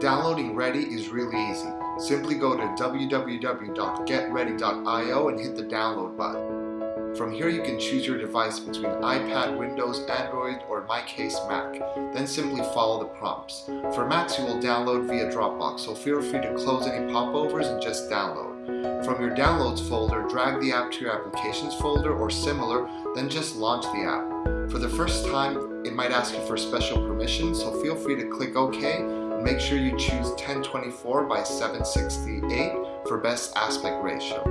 Downloading Ready is really easy. Simply go to www.getready.io and hit the download button. From here you can choose your device between iPad, Windows, Android, or in my case Mac. Then simply follow the prompts. For Macs you will download via Dropbox, so feel free to close any popovers and just download. From your downloads folder, drag the app to your applications folder or similar, then just launch the app. For the first time, it might ask you for special permission, so feel free to click OK make sure you choose 1024 by 768 for best aspect ratio.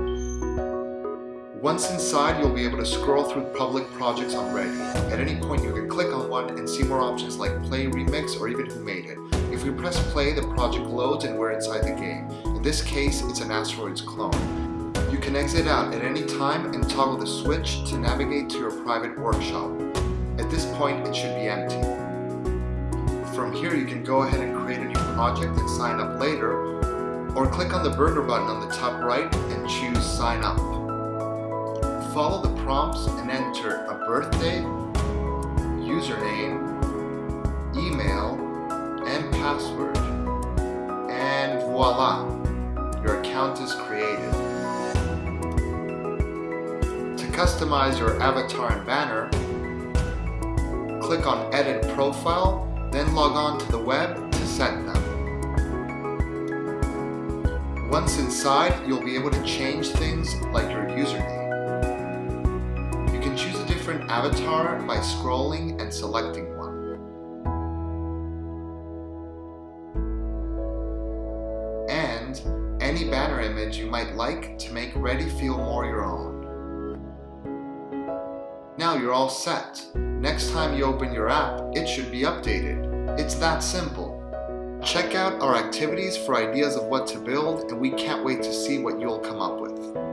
Once inside, you'll be able to scroll through public projects on Ready. At any point, you can click on one and see more options like play, remix, or even who made it. If we press play, the project loads and we're inside the game. In this case, it's an Asteroids clone. You can exit out at any time and toggle the switch to navigate to your private workshop. At this point, it should be empty. From here, you can go ahead and create a new project and sign up later, or click on the burger button on the top right and choose sign up. Follow the prompts and enter a birthday, username, email, and password. And voila, your account is created. To customize your avatar and banner, click on Edit Profile, then log on to the web to set them. Once inside, you'll be able to change things like your username. You can choose a different avatar by scrolling and selecting one. And any banner image you might like to make Ready feel more your own. Now you're all set. Next time you open your app, it should be updated. It's that simple. Check out our activities for ideas of what to build and we can't wait to see what you'll come up with.